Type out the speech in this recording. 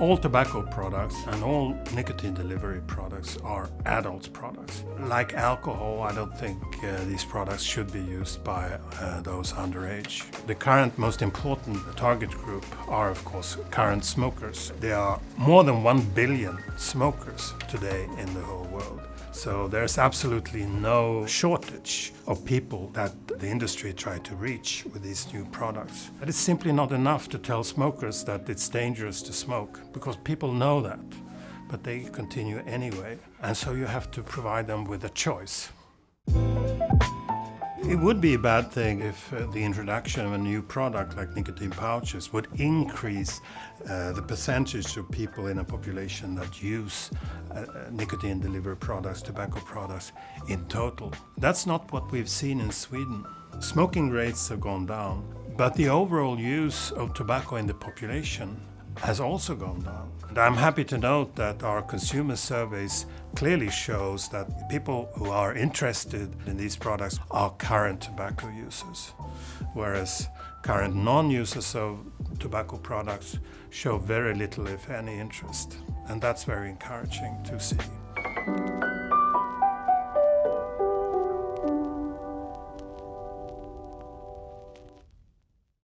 All tobacco products and all nicotine delivery products are adult products. Like alcohol, I don't think uh, these products should be used by uh, those underage. The current most important target group are of course current smokers. There are more than 1 billion smokers today in the whole world. So there's absolutely no shortage of people that the industry tried to reach with these new products. But it's simply not enough to tell smokers that it's dangerous to smoke, because people know that, but they continue anyway. And so you have to provide them with a choice. It would be a bad thing if uh, the introduction of a new product like nicotine pouches would increase uh, the percentage of people in a population that use uh, uh nicotine delivery products, tobacco products in total. That's not what we've seen in Sweden. Smoking rates have gone down, but the overall use of tobacco in the population has also gone down. And I'm happy to note that our consumer surveys clearly shows that people who are interested in these products are current tobacco users, whereas current non-users of tobacco products show very little, if any, interest. And that's very encouraging to see.